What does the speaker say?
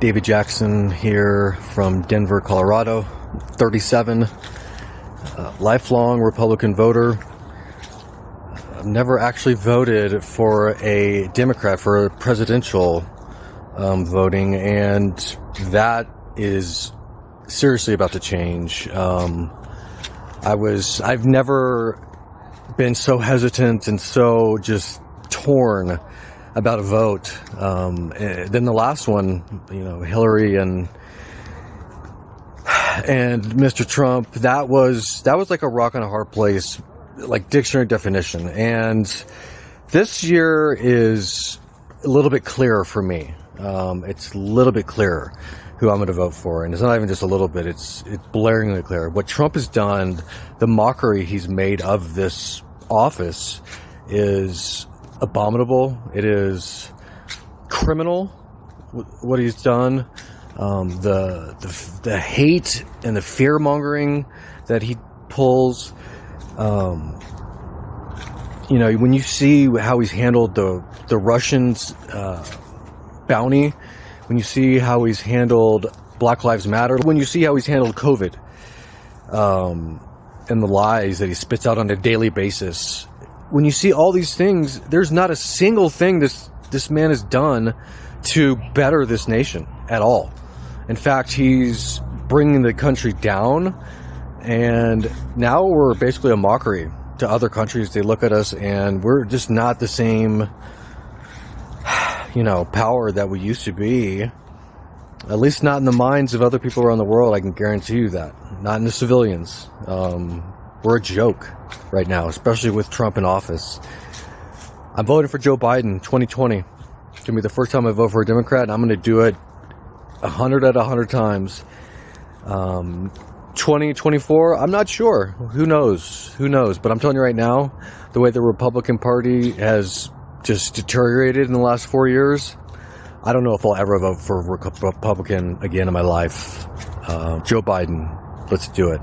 David Jackson here from Denver, Colorado, 37, uh, lifelong Republican voter. I've never actually voted for a Democrat for presidential um, voting, and that is seriously about to change. Um, I was, I've never been so hesitant and so just torn about a vote um, eh, than the last one. You know, Hillary and and Mr. Trump. That was that was like a rock and a hard place, like dictionary definition. And this year is a little bit clearer for me. Um, it's a little bit clearer who I'm going to vote for, and it's not even just a little bit. It's it's blaringly clear what Trump has done. The mockery he's made of this office is abominable. It is criminal what he's done. Um, the, the, the hate and the fear mongering that he pulls. Um, you know, when you see how he's handled the the Russians uh, bounty, when you see how he's handled Black Lives Matter, when you see how he's handled COVID, um, and the lies that he spits out on a daily basis, when you see all these things, there's not a single thing this this man has done to better this nation at all. In fact, he's bringing the country down, and now we're basically a mockery to other countries. They look at us, and we're just not the same, you know, power that we used to be. At least not in the minds of other people around the world. I can guarantee you that. Not in the civilians. Um, we're a joke right now, especially with Trump in office. I'm voting for Joe Biden 2020. It's gonna be the first time I vote for a Democrat, and I'm gonna do it 100 out of 100 times. Um, 2024, I'm not sure. Who knows? Who knows? But I'm telling you right now, the way the Republican Party has just deteriorated in the last four years, I don't know if I'll ever vote for a Republican again in my life. Uh, Joe Biden, let's do it.